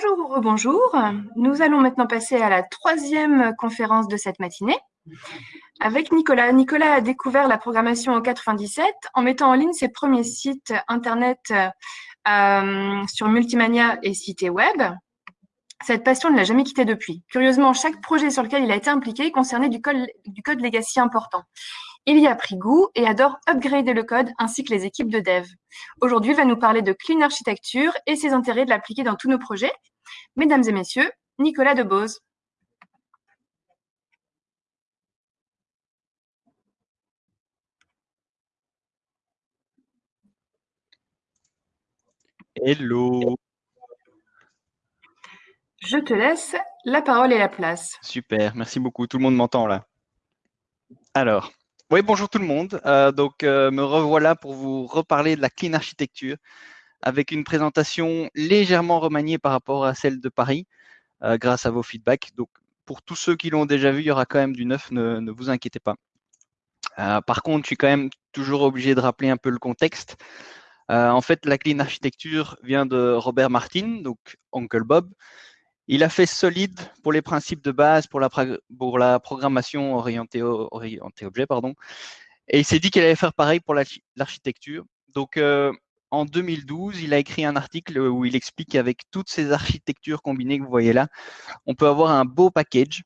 Bonjour ou. Nous allons maintenant passer à la troisième conférence de cette matinée avec Nicolas. Nicolas a découvert la programmation en 97 en mettant en ligne ses premiers sites internet euh, sur Multimania et Cité Web. Cette passion ne l'a jamais quitté depuis. Curieusement, chaque projet sur lequel il a été impliqué concernait du code, du code legacy important. Il y a pris goût et adore upgrader le code ainsi que les équipes de dev. Aujourd'hui, il va nous parler de clean architecture et ses intérêts de l'appliquer dans tous nos projets. Mesdames et messieurs, Nicolas Debose. Hello. Je te laisse la parole et la place. Super, merci beaucoup. Tout le monde m'entend là. Alors, oui, bonjour tout le monde. Euh, donc, euh, me revoilà pour vous reparler de la clean architecture avec une présentation légèrement remaniée par rapport à celle de Paris euh, grâce à vos feedbacks. Donc, pour tous ceux qui l'ont déjà vu, il y aura quand même du neuf, ne, vous inquiétez pas. par contre, je suis quand même toujours obligé de rappeler un peu le contexte. en fait, la clean architecture vient de Robert Martin, donc Uncle Bob, il a fait solide pour les principes de base, pour la, programmation orientée, objet. Et il s'est dit qu'il allait faire pareil pour l'architecture. Donc, euh, en 2012, il a écrit un article où il explique qu'avec toutes ces architectures combinées que vous voyez là, on peut avoir un beau package.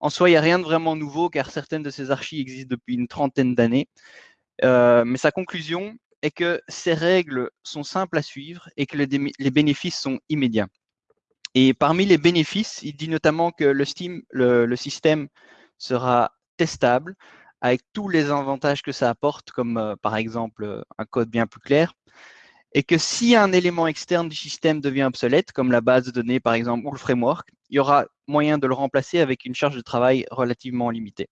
En soi, il n'y a rien de vraiment nouveau car certaines de ces archives existent depuis une trentaine d'années. Euh, mais sa conclusion est que ces règles sont simples à suivre et que les bénéfices sont immédiats. Et parmi les bénéfices, il dit notamment que le, Steam, le, système sera testable avec tous les avantages que ça apporte, comme euh, par exemple euh, un code bien plus clair, et que si un élément externe du système devient obsolète, comme la base de données par exemple ou le framework, il y aura moyen de le remplacer avec une charge de travail relativement limitée.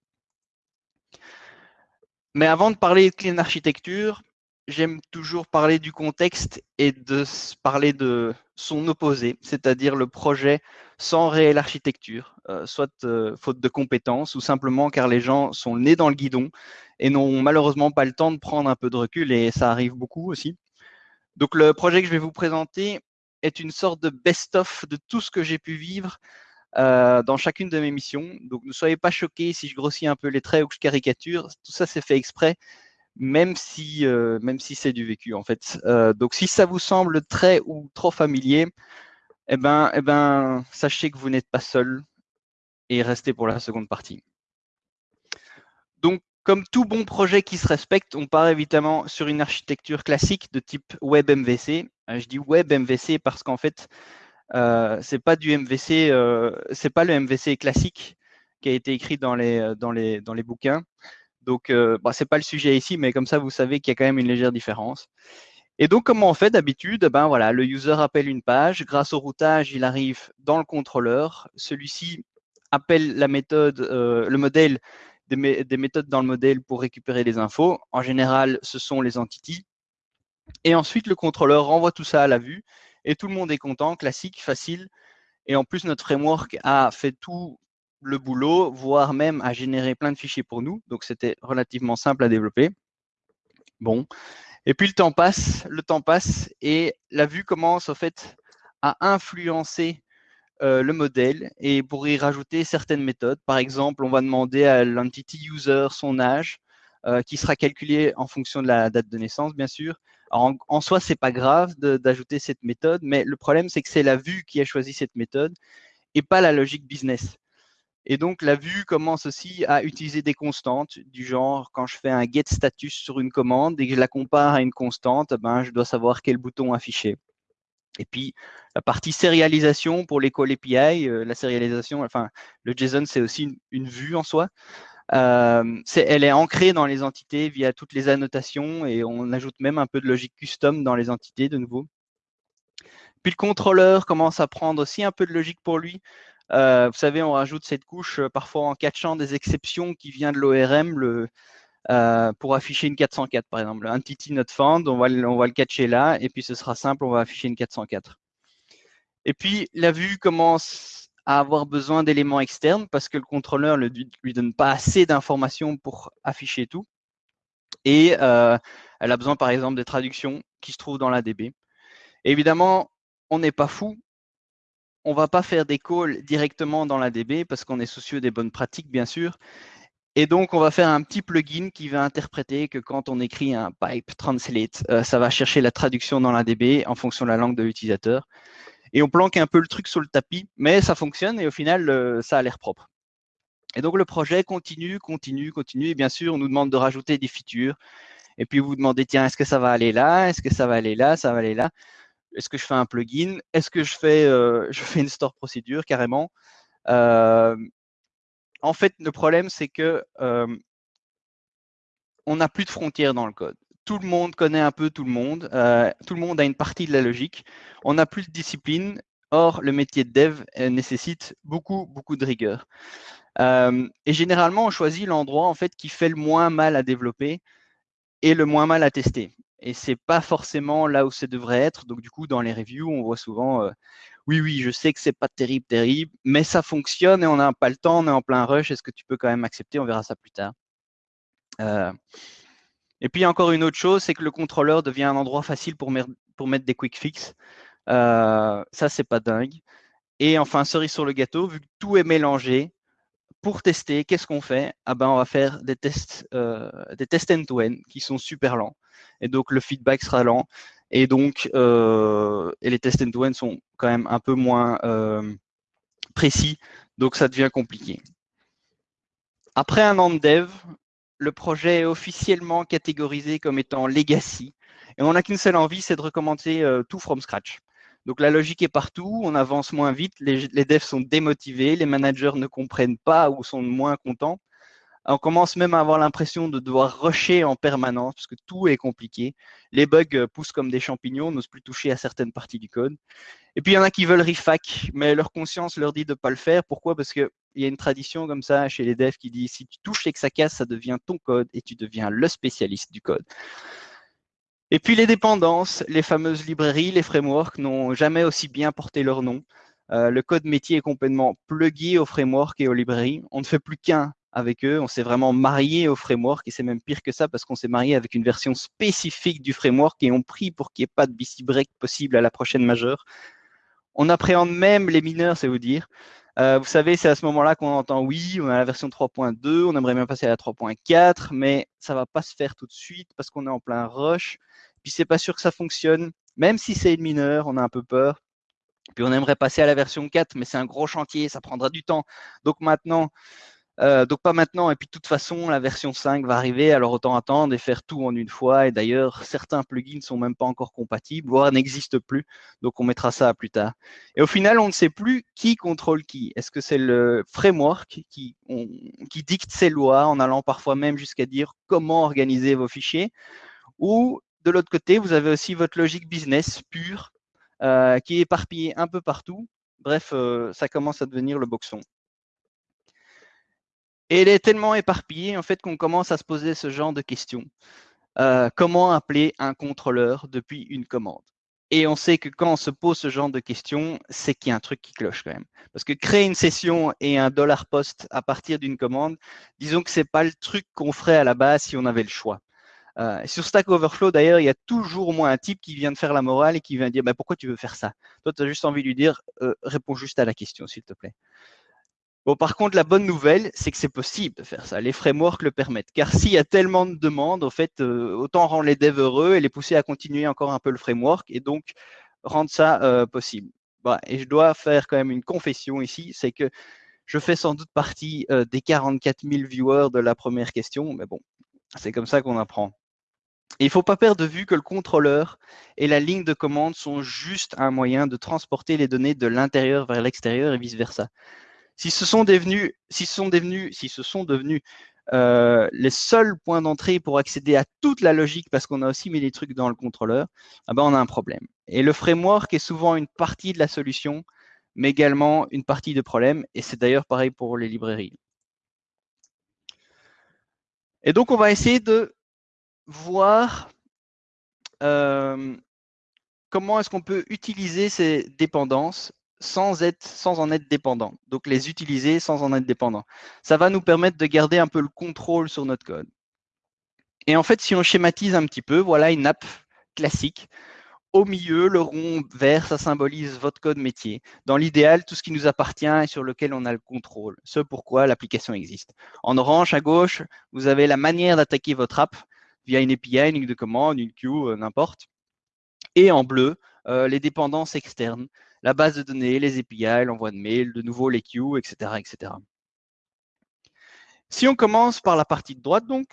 Mais avant de parler de clean architecture, j'aime toujours parler du contexte et de parler de son opposé, c'est-à-dire le projet sans réelle architecture, euh, soit euh, faute de compétences ou simplement car les gens sont nés dans le guidon et n'ont malheureusement pas le temps de prendre un peu de recul et ça arrive beaucoup aussi. Donc le projet que je vais vous présenter est une sorte de best-of de tout ce que j'ai pu vivre euh, dans chacune de mes missions. Donc ne soyez pas choqués si je grossis un peu les traits ou que je caricature, tout ça c'est fait exprès même si, euh, même si c'est du vécu en fait. Euh, donc si ça vous semble très ou trop familier, eh ben, eh ben, sachez que vous n'êtes pas seul et restez pour la seconde partie. Donc, comme tout bon projet qui se respecte, on part évidemment sur une architecture classique de type web MVC. Euh, je dis web MVC parce qu'en fait, euh, c'est pas du MVC, c'est pas le MVC classique qui a été écrit dans les bouquins. Donc, euh, bah, ce n'est pas le sujet ici, mais comme ça, vous savez qu'il y a quand même une légère différence. Et donc, comment on fait d'habitude? Ben voilà, Le user appelle une page. Grâce au routage, il arrive dans le contrôleur. Celui-ci appelle la méthode, euh, le modèle, des, des, méthodes dans le modèle pour récupérer les infos. En général, ce sont les entités. Et ensuite, le contrôleur renvoie tout ça à la vue. Et tout le monde est content, classique, facile. Et en plus, notre framework a fait tout le boulot, voire même à générer plein de fichiers pour nous. Donc, c'était relativement simple à développer. Bon. Et puis, le temps passe, le temps passe et la vue commence, au fait, à influencer euh, le modèle et pour y rajouter certaines méthodes. Par exemple, on va demander à l'entity user son âge, euh, qui sera calculé en fonction de la date de naissance, bien sûr. en, en soi, c'est pas grave d'ajouter cette méthode, mais le problème, c'est que c'est la vue qui a choisi cette méthode et pas la logique business. Et donc, la vue commence aussi à utiliser des constantes du genre, quand je fais un get status sur une commande et que je la compare à une constante, ben, je dois savoir quel bouton afficher. Et puis, la partie sérialisation pour les call API, euh, la sérialisation, enfin, le JSON, c'est aussi une, vue en soi. Euh, elle est ancrée dans les entités via toutes les annotations et on ajoute même un peu de logique custom dans les entités de nouveau. Puis le contrôleur commence à prendre aussi un peu de logique pour lui. Euh, vous savez, on rajoute cette couche euh, parfois en catchant des exceptions qui viennent de l'ORM euh, pour afficher une 404, par exemple. Entity not found, on va, on va le catcher là, et puis ce sera simple, on va afficher une 404. Et puis, la vue commence à avoir besoin d'éléments externes parce que le contrôleur ne lui donne pas assez d'informations pour afficher tout. Et elle a besoin, par exemple, de traductions qui se trouvent dans la DB. évidemment, on n'est pas fou on ne va pas faire des calls directement dans la DB parce qu'on est soucieux des bonnes pratiques, bien sûr. Et donc, on va faire un petit plugin qui va interpréter que quand on écrit un pipe translate, euh, ça va chercher la traduction dans la DB en fonction de la langue de l'utilisateur. Et on planque un peu le truc sur le tapis, mais ça fonctionne et au final, euh, ça a l'air propre. Et donc, le projet continue, continue, continue. Et bien sûr, on nous demande de rajouter des features. Et puis, vous vous demandez, tiens, est-ce que ça va aller là? Est-ce que ça va aller là? Ça va aller là? Est-ce que je fais un plugin? Est-ce que je fais, euh, une store procédure carrément? En fait, le problème, c'est que on n'a plus de frontières dans le code. Tout le monde connaît un peu tout le monde. tout le monde a une partie de la logique. On n'a plus de discipline. Or, le métier de dev nécessite beaucoup, beaucoup de rigueur. et généralement, on choisit l'endroit en fait qui fait le moins mal à développer et le moins mal à tester. Et c'est pas forcément là où ça devrait être. Donc, du coup, dans les reviews, on voit souvent oui, oui, je sais que c'est pas terrible, terrible, mais ça fonctionne et on n'a pas le temps, on est en plein rush. Est-ce que tu peux quand même accepter? On verra ça plus tard. Euh, et puis encore une autre chose, c'est que le contrôleur devient un endroit facile pour, mettre des quick fix. Euh, ça, c'est pas dingue. Et enfin, cerise sur le gâteau, vu que tout est mélangé, pour tester, qu'est-ce qu'on fait? Ah ben, On va faire des tests euh, des tests end-to-end qui sont super lents. Et donc, le feedback sera lent. Et donc, euh, et les tests end-to-end sont quand même un peu moins euh, précis, donc ça devient compliqué. Après un an de dev, le projet est officiellement catégorisé comme étant legacy, et on n'a qu'une seule envie, c'est de recommencer euh, tout from scratch. Donc la logique est partout, on avance moins vite, les, les devs sont démotivés, les managers ne comprennent pas ou sont moins contents. On commence même à avoir l'impression de devoir rusher en permanence parce que tout est compliqué. Les bugs euh, poussent comme des champignons, n'osent plus toucher à certaines parties du code. Et puis il y en a qui veulent refac, mais leur conscience leur dit de ne pas le faire. Pourquoi? Parce qu'il y a une tradition comme ça chez les devs qui dit si tu touches et que ça casse, ça devient ton code et tu deviens le spécialiste du code. Et puis les dépendances, les fameuses librairies, les frameworks n'ont jamais aussi bien porté leur nom. Euh, le code métier est complètement plugué aux frameworks et aux librairies. On ne fait plus qu'un avec eux. On s'est vraiment marié au framework et c'est même pire que ça parce qu'on s'est marié avec une version spécifique du framework et on prie pour qu'il n'y ait pas de BC break possible à la prochaine majeure. On appréhende même les mineurs, c'est vous dire. Euh, vous savez, c'est à ce moment-là qu'on entend oui, on a la version 3.2, on aimerait bien passer à la 3.4, mais ça va pas se faire tout de suite parce qu'on est en plein rush. Puis c'est pas sûr que ça fonctionne. Même si c'est une mineure, on a un peu peur. Puis on aimerait passer à la version 4, mais c'est un gros chantier, ça prendra du temps. Donc maintenant, euh, donc pas maintenant, et puis de toute façon, la version 5 va arriver, alors autant attendre et faire tout en une fois. Et d'ailleurs, certains plugins ne sont même pas encore compatibles, voire n'existent plus, donc on mettra ça plus tard. Et au final, on ne sait plus qui contrôle qui. Est-ce que c'est le framework qui, qui dicte ses lois, en allant parfois même jusqu'à dire comment organiser vos fichiers, ou de l'autre côté, vous avez aussi votre logique business pure, euh, qui est éparpillée un peu partout. Bref, euh, ça commence à devenir le boxon. Et elle est tellement éparpillée en fait qu'on commence à se poser ce genre de questions. Euh, comment appeler un contrôleur depuis une commande? Et on sait que quand on se pose ce genre de questions, c'est qu'il y a un truc qui cloche quand même. Parce que créer une session et un dollar post à partir d'une commande, disons que c'est pas le truc qu'on ferait à la base si on avait le choix. Euh, sur Stack Overflow, d'ailleurs, il y a toujours au moins un type qui vient de faire la morale et qui vient dire bah, pourquoi tu veux faire ça? Toi, tu as juste envie de lui dire euh, réponds juste à la question, s'il te plaît. Bon, par contre, la bonne nouvelle, c'est que c'est possible de faire ça. Les frameworks le permettent. Car s'il y a tellement de demandes, en fait, euh, autant rendre les devs heureux et les pousser à continuer encore un peu le framework et donc rendre ça euh, possible. Bah, et je dois faire quand même une confession ici, c'est que je fais sans doute partie euh, des 44 000 viewers de la première question, mais bon, c'est comme ça qu'on apprend. il ne faut pas perdre de vue que le contrôleur et la ligne de commande sont juste un moyen de transporter les données de l'intérieur vers l'extérieur et vice-versa. Si ce sont devenus, si ce sont devenus, si ce sont devenus euh, les seuls points d'entrée pour accéder à toute la logique parce qu'on a aussi mis des trucs dans le contrôleur, ah ben on a un problème. Et le framework est souvent une partie de la solution, mais également une partie de problème. Et c'est d'ailleurs pareil pour les librairies. Et donc, on va essayer de voir euh, comment est-ce qu'on peut utiliser ces dépendances sans, en être dépendant. Donc les utiliser sans en être dépendant. Ça va nous permettre de garder un peu le contrôle sur notre code. Et en fait, si on schématise un petit peu, voilà une app classique. Au milieu, le rond vert, ça symbolise votre code métier. Dans l'idéal, tout ce qui nous appartient et sur lequel on a le contrôle, ce pourquoi l'application existe. En orange, à gauche, vous avez la manière d'attaquer votre app via une API, une ligne de commande, une queue, euh, n'importe. Et en bleu, euh, les dépendances externes, la base de données, les API, l'envoi de mail, de nouveau les queues, etc., etc. Si on commence par la partie de droite, donc,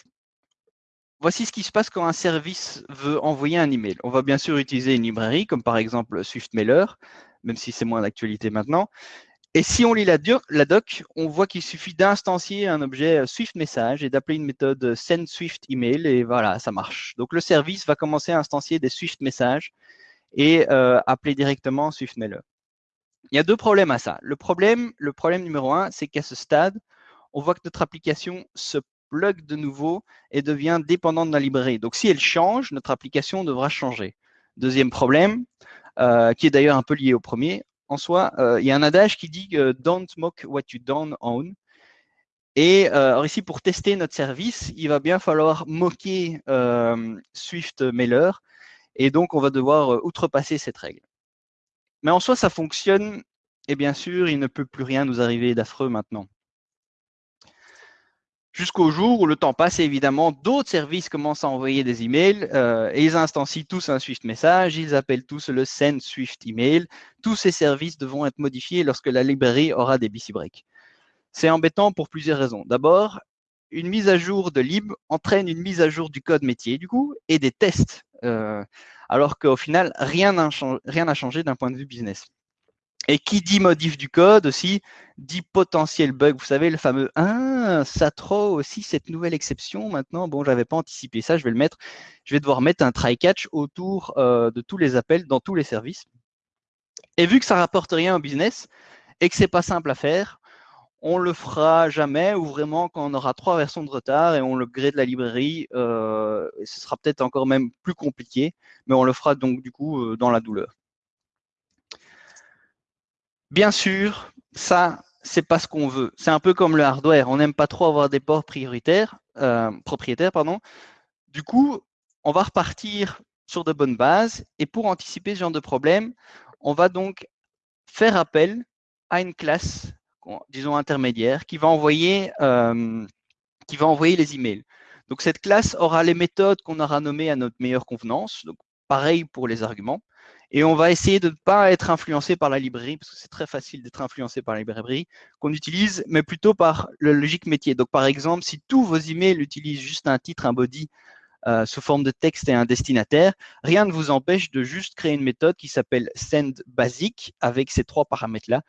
voici ce qui se passe quand un service veut envoyer un email. On va bien sûr utiliser une librairie, comme par exemple SwiftMailer, même si c'est moins d'actualité maintenant. Et si on lit la, doc, on voit qu'il suffit d'instancier un objet euh, Swift Message et d'appeler une méthode send Swift Email et voilà, ça marche. Donc le service va commencer à instancier des Swift Messages et euh, appeler directement Swift Mailer. Il y a deux problèmes à ça. Le problème, le problème numéro un, c'est qu'à ce stade, on voit que notre application se plug de nouveau et devient dépendante de la librairie. Donc si elle change, notre application devra changer. Deuxième problème, euh, qui est d'ailleurs un peu lié au premier, en soi, euh, il y a un adage qui dit don't mock what you don't own. Et euh, ici, pour tester notre service, il va bien falloir moquer Swift Mailer. Et donc, on va devoir outrepasser cette règle. Mais en soi, ça fonctionne. Et bien sûr, il ne peut plus rien nous arriver d'affreux maintenant jusqu'au jour où le temps passe évidemment d'autres services commencent à envoyer des emails et ils instancient tous un Swift message, ils appellent tous le send Swift email. Tous ces services devront être modifiés lorsque la librairie aura des BC breaks. C'est embêtant pour plusieurs raisons. D'abord, une mise à jour de lib entraîne une mise à jour du code métier du coup et des tests, euh, alors qu'au final rien n'a changé d'un point de vue business. Et qui dit modif du code aussi, dit potentiel bug. Vous savez, le fameux « Ah, ça trop aussi, cette nouvelle exception, maintenant, bon, j'avais pas anticipé ça, je vais le mettre, je vais devoir mettre un try-catch autour euh, de tous les appels dans tous les services. » Et vu que ça rapporte rien au business et que c'est pas simple à faire, on le fera jamais ou vraiment quand on aura trois versions de retard et on le gré de la librairie, euh, ce sera peut-être encore même plus compliqué, mais on le fera donc du coup euh, dans la douleur. Bien sûr, ça, c'est pas ce qu'on veut. C'est un peu comme le hardware. On n'aime pas trop avoir des ports prioritaires, euh, propriétaires. Pardon. Du coup, on va repartir sur de bonnes bases. Et pour anticiper ce genre de problème, on va donc faire appel à une classe, disons intermédiaire, qui va envoyer, euh, qui va envoyer les emails. Donc cette classe aura les méthodes qu'on aura nommées à notre meilleure convenance. Donc pareil pour les arguments. Et on va essayer de ne pas être influencé par la librairie, parce que c'est très facile d'être influencé par la librairie qu'on utilise, mais plutôt par le logique métier. Donc, par exemple, si tous vos emails utilisent juste un titre, un body, euh, sous forme de texte et un destinataire, rien ne vous empêche de juste créer une méthode qui s'appelle send basic avec ces trois paramètres-là.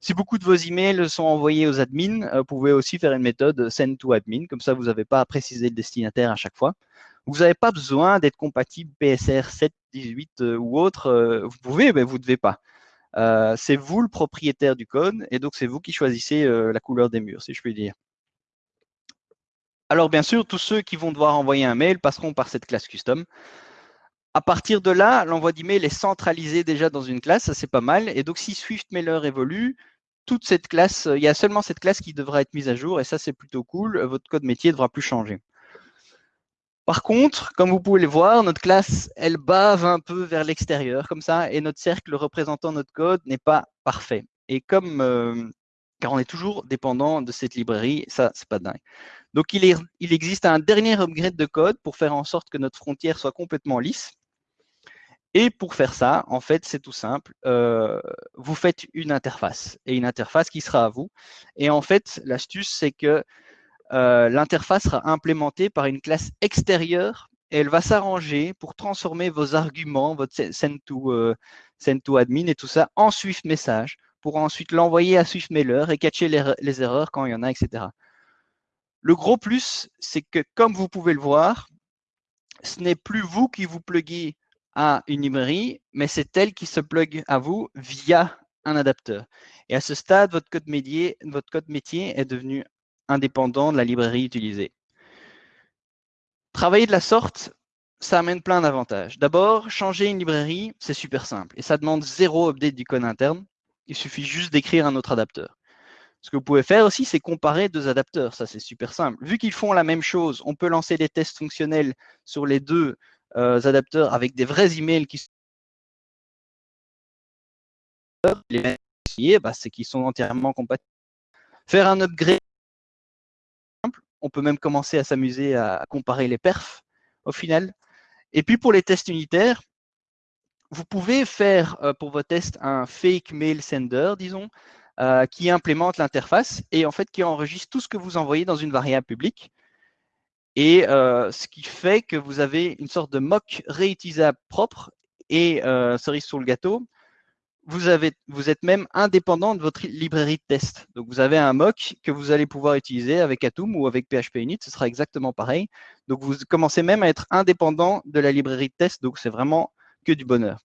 Si beaucoup de vos emails sont envoyés aux admins, euh, vous pouvez aussi faire une méthode send to admin, comme ça vous n'avez pas à préciser le destinataire à chaque fois. Vous n'avez pas besoin d'être compatible PSR 7, 18 euh, ou autre. Euh, vous pouvez, mais vous ne devez pas. Euh, c'est vous le propriétaire du code et donc c'est vous qui choisissez la couleur des murs, si je puis dire. Alors bien sûr, tous ceux qui vont devoir envoyer un mail passeront par cette classe custom. À partir de là, l'envoi d'email est centralisé déjà dans une classe, ça c'est pas mal. Et donc si Swift Mailer évolue, toute cette classe, il y a seulement cette classe qui devra être mise à jour et ça c'est plutôt cool. Votre code métier ne devra plus changer. Par contre, comme vous pouvez le voir, notre classe, elle bave un peu vers l'extérieur, comme ça, et notre cercle représentant notre code n'est pas parfait. Et comme, euh, car on est toujours dépendant de cette librairie, ça, c'est pas dingue. Donc, il existe un dernier upgrade de code pour faire en sorte que notre frontière soit complètement lisse. Et pour faire ça, en fait, c'est tout simple. Euh, vous faites une interface, et une interface qui sera à vous. Et en fait, l'astuce, c'est que euh, l'interface sera implémentée par une classe extérieure et elle va s'arranger pour transformer vos arguments, votre send to, euh, send to admin et tout ça en Swift message pour ensuite l'envoyer à Swift Mailer et catcher les, erreurs quand il y en a, etc. Le gros plus, c'est que comme vous pouvez le voir, ce n'est plus vous qui vous pluguez à une librairie, mais c'est elle qui se plug à vous via un adapteur. Et à ce stade, votre code, métier, est devenu indépendant de la librairie utilisée. Travailler de la sorte, ça amène plein d'avantages. D'abord, changer une librairie, c'est super simple et ça demande zéro update du code interne. Il suffit juste d'écrire un autre adapteur. Ce que vous pouvez faire aussi, c'est comparer deux adapteurs. Ça, c'est super simple. Vu qu'ils font la même chose, on peut lancer des tests fonctionnels sur les deux adapteurs avec des vrais emails qui les bah, c'est qu'ils sont entièrement compatibles. Faire un upgrade, on peut même commencer à s'amuser à comparer les perfs au final. Et puis pour les tests unitaires, vous pouvez faire euh, pour vos tests un fake mail sender, disons, euh, qui implémente l'interface et en fait qui enregistre tout ce que vous envoyez dans une variable publique. Et euh, ce qui fait que vous avez une sorte de mock réutilisable propre et cerise sur le gâteau, vous, êtes même indépendant de votre librairie de test. Donc, vous avez un mock que vous allez pouvoir utiliser avec Atom ou avec PHP Init. Ce sera exactement pareil. Donc, vous commencez même à être indépendant de la librairie de test. Donc, c'est vraiment que du bonheur.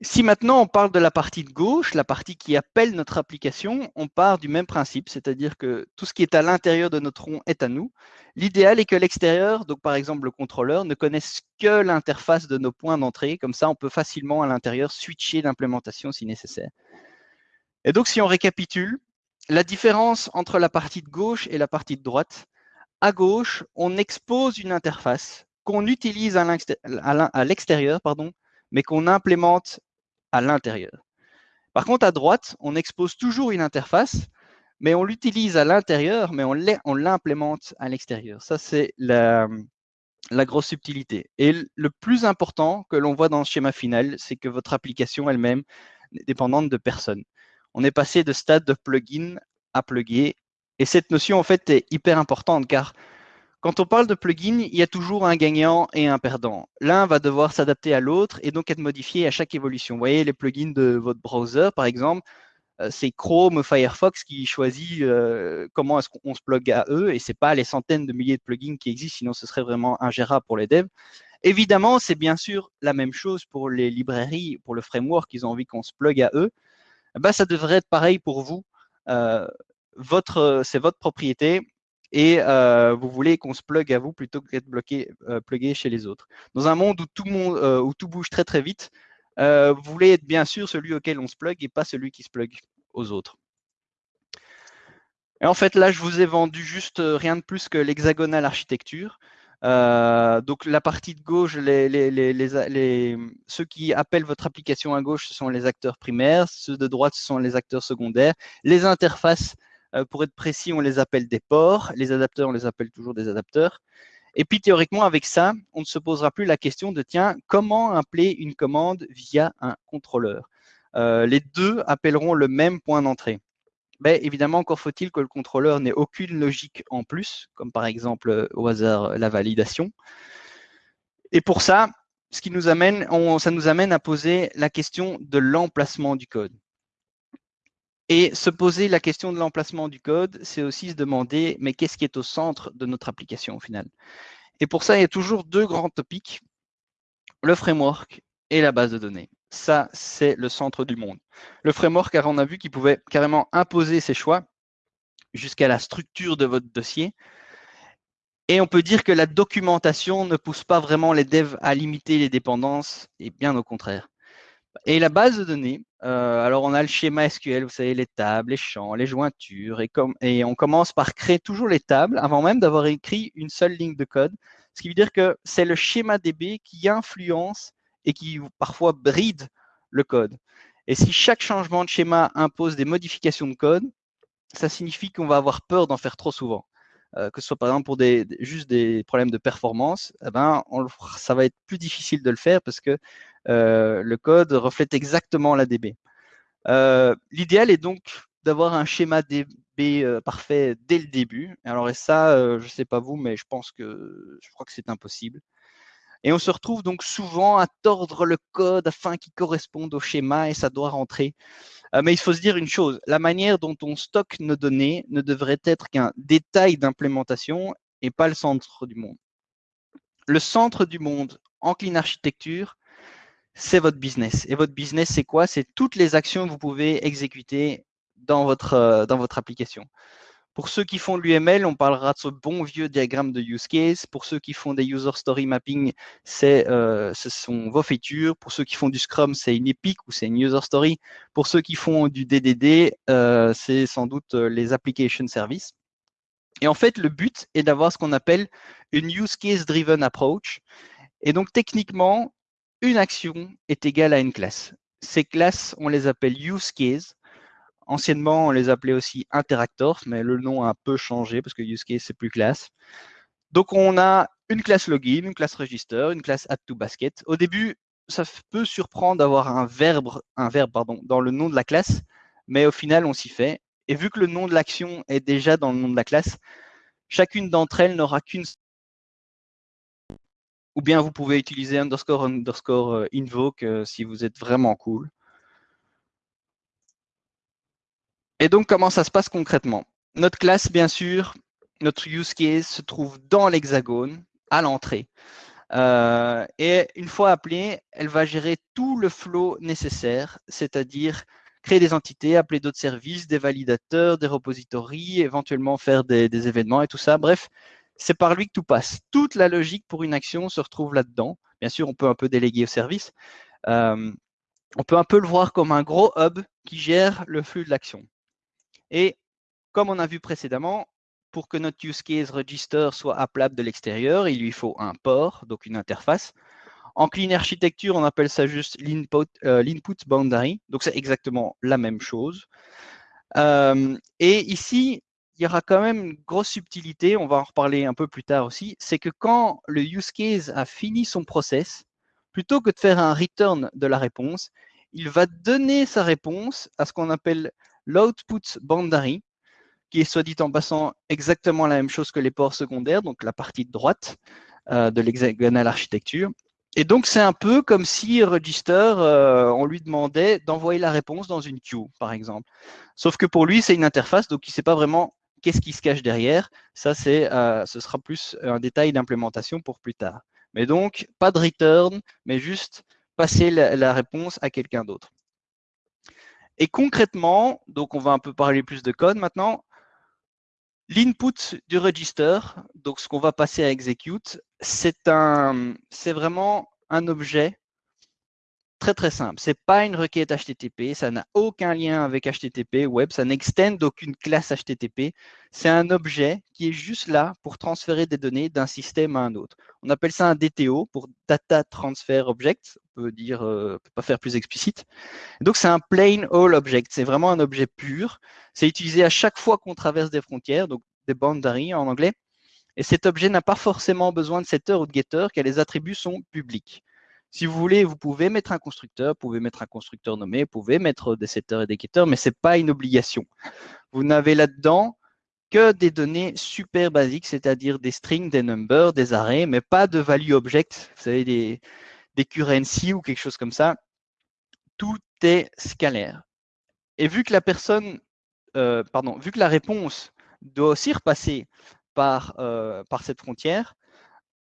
Si maintenant on parle de la partie de gauche, la partie qui appelle notre application, on part du même principe, c'est-à-dire que tout ce qui est à l'intérieur de notre rond est à nous. L'idéal est que l'extérieur, donc par exemple le contrôleur, ne connaisse que l'interface de nos points d'entrée. Comme ça, on peut facilement à l'intérieur switcher l'implémentation si nécessaire. Et donc, si on récapitule, la différence entre la partie de gauche et la partie de droite, à gauche, on expose une interface qu'on utilise à l'extérieur, mais qu'on implémente à l'intérieur. Par contre, à droite, on expose toujours une interface, mais on l'utilise à l'intérieur, mais on l'implémente à l'extérieur. Ça, c'est la, grosse subtilité. Et le plus important que l'on voit dans le schéma final, c'est que votre application elle-même n'est dépendante de personne. On est passé de stade de plugin à plugger. Et cette notion, en fait, est hyper importante car quand on parle de plugin, il y a toujours un gagnant et un perdant. L'un va devoir s'adapter à l'autre et donc être modifié à chaque évolution. Vous voyez les plugins de votre browser, par exemple, euh, c'est Chrome Firefox qui choisit euh, comment est-ce qu'on se plug à eux et ce n'est pas les centaines de milliers de plugins qui existent, sinon ce serait vraiment ingérable pour les devs. Évidemment, c'est bien sûr la même chose pour les librairies, pour le framework, ils ont envie qu'on se plug à eux. Bah, ça devrait être pareil pour vous. Euh, c'est votre propriété et euh, vous voulez qu'on se plug à vous plutôt que d'être bloqué, euh, plugué chez les autres. Dans un monde où tout, euh, bouge très très vite, vous voulez être bien sûr celui auquel on se plug et pas celui qui se plug aux autres. Et en fait, là, je vous ai vendu juste rien de plus que l'hexagonal architecture. donc la partie de gauche, ceux qui appellent votre application à gauche, ce sont les acteurs primaires, ceux de droite, ce sont les acteurs secondaires. Les interfaces, euh, pour être précis, on les appelle des ports. Les adapteurs, on les appelle toujours des adapteurs. Et puis théoriquement, avec ça, on ne se posera plus la question de tiens, comment appeler une commande via un contrôleur? Euh, Les deux appelleront le même point d'entrée. Mais évidemment, encore faut-il que le contrôleur n'ait aucune logique en plus, comme par exemple au hasard la validation. Et pour ça, ce qui nous amène, ça nous amène à poser la question de l'emplacement du code. Et se poser la question de l'emplacement du code, c'est aussi se demander, mais qu'est-ce qui est au centre de notre application au final? Et pour ça, il y a toujours deux grands topics, le framework et la base de données. Ça, c'est le centre du monde. Le framework, car on a vu qu'il pouvait carrément imposer ses choix jusqu'à la structure de votre dossier. Et on peut dire que la documentation ne pousse pas vraiment les devs à limiter les dépendances, et bien au contraire. Et la base de données, euh, alors on a le schéma SQL, vous savez, les tables, les champs, les jointures, et, comme, et on commence par créer toujours les tables avant même d'avoir écrit une seule ligne de code. Ce qui veut dire que c'est le schéma DB qui influence et qui parfois bride le code. Et si chaque changement de schéma impose des modifications de code, ça signifie qu'on va avoir peur d'en faire trop souvent. Euh, que ce soit par exemple pour des, juste des problèmes de performance, eh ben, ça va être plus difficile de le faire parce que le code reflète exactement la DB. Euh, l'idéal est donc d'avoir un schéma DB parfait dès le début. Alors et ça, je ne sais pas vous, mais je pense que je crois que c'est impossible. Et on se retrouve donc souvent à tordre le code afin qu'il corresponde au schéma et ça doit rentrer. Euh, mais il faut se dire une chose, la manière dont on stocke nos données ne devrait être qu'un détail d'implémentation et pas le centre du monde. Le centre du monde en clean architecture, c'est votre business. Et votre business, c'est quoi? C'est toutes les actions que vous pouvez exécuter dans votre, euh, application. Pour ceux qui font de l'UML, on parlera de ce bon vieux diagramme de use case. Pour ceux qui font des user story mapping, euh, ce sont vos features. Pour ceux qui font du Scrum, c'est une Epic ou c'est une user story. Pour ceux qui font du DDD, euh, c'est sans doute les application services. Et en fait, le but est d'avoir ce qu'on appelle une use case driven approach. Et donc, techniquement, une action est égale à une classe. ces classes, on les appelle use case. Anciennement, on les appelait aussi interactors, mais le nom a un peu changé parce que use case, c'est plus classe. Donc, on a une classe login, une classe register, une classe add to basket. Au début, ça peut surprendre d'avoir un verbe, dans le nom de la classe, mais au final, on s'y fait. Et vu que le nom de l'action est déjà dans le nom de la classe, chacune d'entre elles n'aura qu'une ou bien vous pouvez utiliser underscore underscore euh, invoke si vous êtes vraiment cool. Et donc, comment ça se passe concrètement? Notre classe, bien sûr, notre use case se trouve dans l'hexagone, à l'entrée. Euh, et une fois appelée, elle va gérer tout le flow nécessaire, c'est-à-dire créer des entités, appeler d'autres services, des validateurs, des repositories, éventuellement faire des événements et tout ça. Bref, c'est par lui que tout passe. Toute la logique pour une action se retrouve là-dedans. Bien sûr, on peut un peu déléguer au service. Euh, on peut un peu le voir comme un gros hub qui gère le flux de l'action. Et comme on a vu précédemment, pour que notre use case register soit appelable de l'extérieur, il lui faut un port, donc une interface. En clean architecture, on appelle ça juste l'input euh, boundary. Donc, c'est exactement la même chose. Euh, et ici, il y aura quand même une grosse subtilité, on va en reparler un peu plus tard aussi, c'est que quand le use case a fini son process, plutôt que de faire un return de la réponse, il va donner sa réponse à ce qu'on appelle l'output boundary, qui est soit dit en passant exactement la même chose que les ports secondaires, donc la partie de droite euh, de l'hexagonal architecture. Et donc, c'est un peu comme si Register, euh, on lui demandait d'envoyer la réponse dans une queue, par exemple. Sauf que pour lui, c'est une interface, donc il ne sait pas vraiment Qu'est-ce qui se cache derrière Ça, euh, ce sera plus un détail d'implémentation pour plus tard. Mais donc, pas de return, mais juste passer la, réponse à quelqu'un d'autre. Et concrètement, donc on va un peu parler plus de code maintenant. L'input du register, donc ce qu'on va passer à execute, c'est vraiment un objet très très simple. Ce n'est pas une requête HTTP, ça n'a aucun lien avec HTTP web, ça n'extend aucune classe HTTP. C'est un objet qui est juste là pour transférer des données d'un système à un autre. On appelle ça un DTO pour Data Transfer Object. On peut dire, euh, peut pas faire plus explicite. Donc c'est un plain all object. C'est vraiment un objet pur. C'est utilisé à chaque fois qu'on traverse des frontières, donc des boundaries en anglais. Et cet objet n'a pas forcément besoin de setter ou de getter, car les attributs sont publics. Si vous voulez, vous pouvez mettre un constructeur, vous pouvez mettre un constructeur nommé, vous pouvez mettre des setters et des getters, mais ce n'est pas une obligation. Vous n'avez là-dedans que des données super basiques, c'est-à-dire des strings, des numbers, des arrays, mais pas de value object, vous savez, des, des currency ou quelque chose comme ça. Tout est scalaire. Et vu que la euh, réponse doit aussi repasser par, euh, par cette frontière,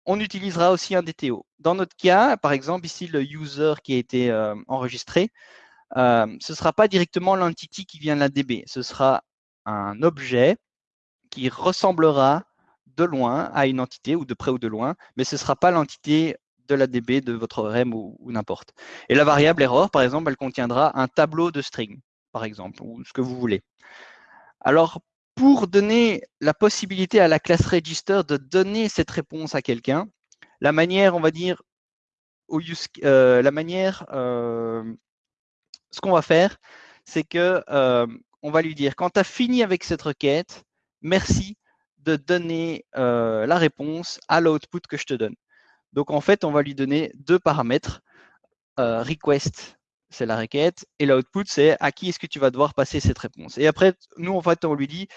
on utilisera aussi un DTO. Dans notre cas, par exemple, ici, le user qui a été euh, enregistré, euh, ce ne sera pas directement l'entity qui vient de la DB. Ce sera un objet qui ressemblera de loin à une entité, ou de près ou de loin, mais ce ne sera pas l'entité de la DB de votre REM ou, n'importe. Et la variable error, par exemple, elle contiendra un tableau de string, par exemple, ou ce que vous voulez. Alors, pour donner la possibilité à la classe register de donner cette réponse à quelqu'un, la manière, on va dire, euh, la manière, euh, ce qu'on va faire, c'est que euh, on va lui dire, quand tu as fini avec cette requête, merci de donner la réponse à l'output que je te donne. Donc en fait, on va lui donner deux paramètres, request c'est la requête, et l'output, c'est à qui est-ce que tu vas devoir passer cette réponse. Et après, nous, en fait, on lui dit,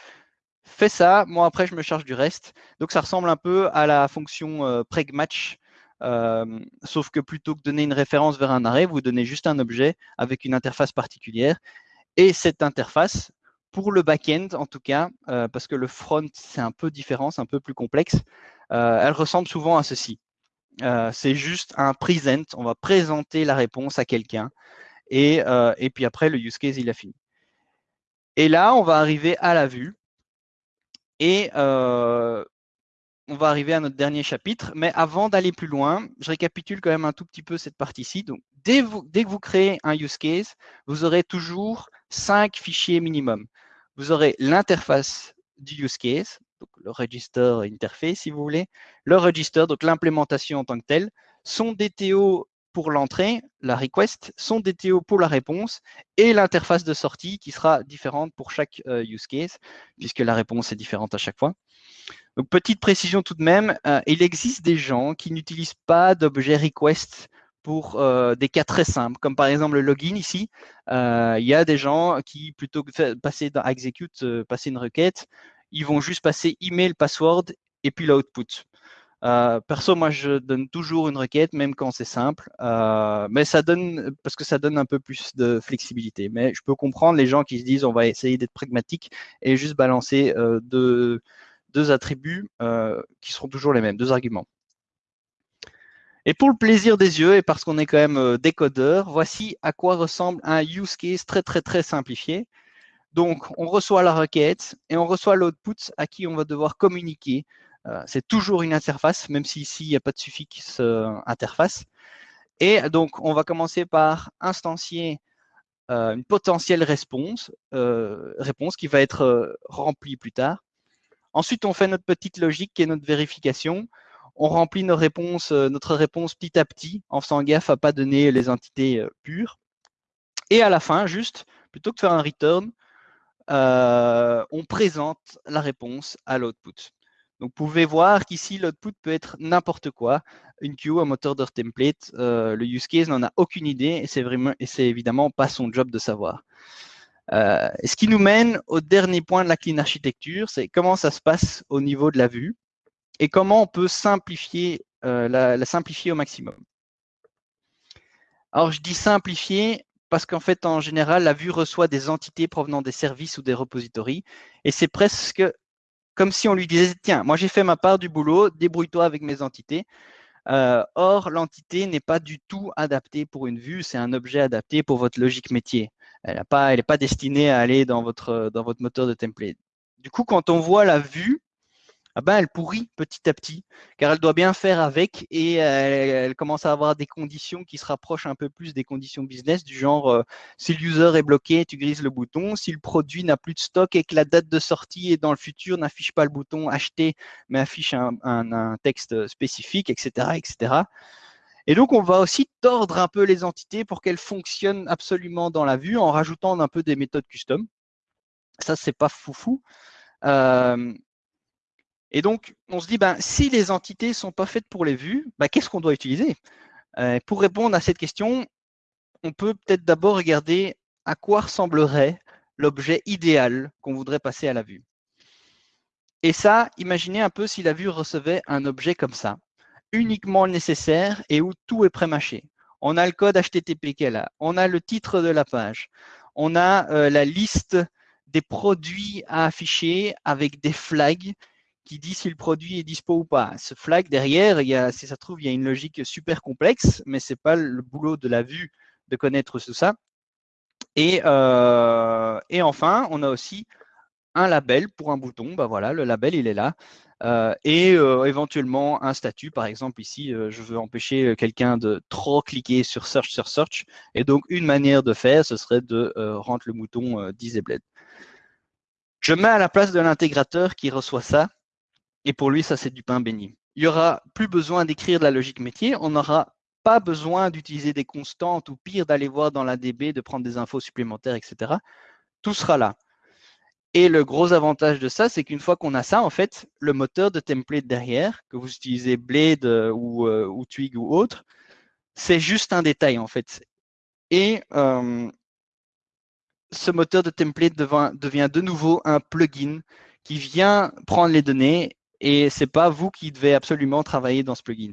fais ça, moi après, je me charge du reste. Donc, ça ressemble un peu à la fonction euh, preg-match, euh, sauf que plutôt que donner une référence vers un arrêt, vous donnez juste un objet avec une interface particulière. Et cette interface, pour le back-end en tout cas, euh, parce que le front, c'est un peu différent, c'est un peu plus complexe, elle ressemble souvent à ceci. Euh, c'est juste un present. On va présenter la réponse à quelqu'un. Et, euh, et, puis après, le use case, il a fini. Et là, on va arriver à la vue. Et euh, on va arriver à notre dernier chapitre. Mais avant d'aller plus loin, je récapitule quand même un tout petit peu cette partie-ci. Dès, dès, que vous créez un use case, vous aurez toujours cinq fichiers minimum. Vous aurez l'interface du use case, donc le register interface si vous voulez, le register, donc l'implémentation en tant que telle, son DTO pour l'entrée, la request, son DTO pour la réponse et l'interface de sortie qui sera différente pour chaque euh, use case, puisque la réponse est différente à chaque fois. Donc, petite précision tout de même, euh, il existe des gens qui n'utilisent pas d'objet request pour euh, des cas très simples, comme par exemple le login ici. il y a des gens qui, plutôt que de passer dans execute, passer une requête, ils vont juste passer email, password et puis l'output. Euh, perso, moi, je donne toujours une requête, même quand c'est simple, euh, mais ça donne parce que ça donne un peu plus de flexibilité. Mais je peux comprendre les gens qui se disent on va essayer d'être pragmatique et juste balancer euh, deux, deux, attributs qui seront toujours les mêmes, deux arguments. Et pour le plaisir des yeux et parce qu'on est quand même décodeur, voici à quoi ressemble un use case très très très simplifié. Donc, on reçoit la requête et on reçoit l'output à qui on va devoir communiquer euh, c'est toujours une interface, même si ici, il n'y a pas de suffixe euh, interface. Et donc, on va commencer par instancier euh, une potentielle réponse, réponse qui va être remplie plus tard. Ensuite, on fait notre petite logique est notre vérification. On remplit notre réponse petit à petit en faisant gaffe à ne pas donner les entités pures. Et à la fin, juste, plutôt que de faire un return, on présente la réponse à l'output. Donc, vous pouvez voir qu'ici, l'output peut être n'importe quoi. Une queue, un moteur de template, euh, le use case n'en a aucune idée et c'est vraiment et c'est évidemment pas son job de savoir. Euh, ce qui nous mène au dernier point de la clean architecture, c'est comment ça se passe au niveau de la vue et comment on peut simplifier euh, la, la, simplifier au maximum. Alors, je dis simplifier parce qu'en fait, en général, la vue reçoit des entités provenant des services ou des repositories et c'est presque comme si on lui disait, tiens, moi j'ai fait ma part du boulot, débrouille-toi avec mes entités. Euh, or, l'entité n'est pas du tout adaptée pour une vue, c'est un objet adapté pour votre logique métier. Elle n'est pas, destinée à aller dans votre moteur de template. Du coup, quand on voit la vue, ben, elle pourrit petit à petit, car elle doit bien faire avec et euh, elle, commence à avoir des conditions qui se rapprochent un peu plus des conditions business, du genre euh, si le user est bloqué, tu grises le bouton, si le produit n'a plus de stock et que la date de sortie est dans le futur n'affiche pas le bouton acheter, mais affiche un, un texte spécifique, etc., etc. Et donc, on va aussi tordre un peu les entités pour qu'elles fonctionnent absolument dans la vue en rajoutant un peu des méthodes custom. Ça, c'est pas foufou. Euh, et donc, on se dit, ben, si les entités ne sont pas faites pour les vues, ben, qu'est-ce qu'on doit utiliser? Euh, Pour répondre à cette question, on peut peut-être d'abord regarder à quoi ressemblerait l'objet idéal qu'on voudrait passer à la vue. Et ça, imaginez un peu si la vue recevait un objet comme ça, uniquement nécessaire et où tout est pré-mâché. On a le code HTTP qu'elle a, on a le titre de la page, on a euh, la liste des produits à afficher avec des flags qui dit si le produit est dispo ou pas. Ce flag derrière, il y a, si ça se trouve, il y a une logique super complexe, mais ce n'est pas le boulot de la vue de connaître tout ça. Et, euh, enfin, on a aussi un label pour un bouton. Ben voilà, le label, il est là. Euh, et euh, éventuellement un statut, par exemple ici, je veux empêcher quelqu'un de trop cliquer sur Search sur Search. Et donc, une manière de faire, ce serait de rendre le bouton Disabled. Je mets à la place de l'intégrateur qui reçoit ça et pour lui, ça, c'est du pain béni. Il n'y aura plus besoin d'écrire de la logique métier. On n'aura pas besoin d'utiliser des constantes ou pire d'aller voir dans la DB, de prendre des infos supplémentaires, etc. Tout sera là. Et le gros avantage de ça, c'est qu'une fois qu'on a ça, en fait, le moteur de template derrière, que vous utilisez Blade euh, ou, euh, ou Twig ou autre, c'est juste un détail, en fait. Et euh, ce moteur de template devient de nouveau un plugin qui vient prendre les données et ce n'est pas vous qui devez absolument travailler dans ce plugin.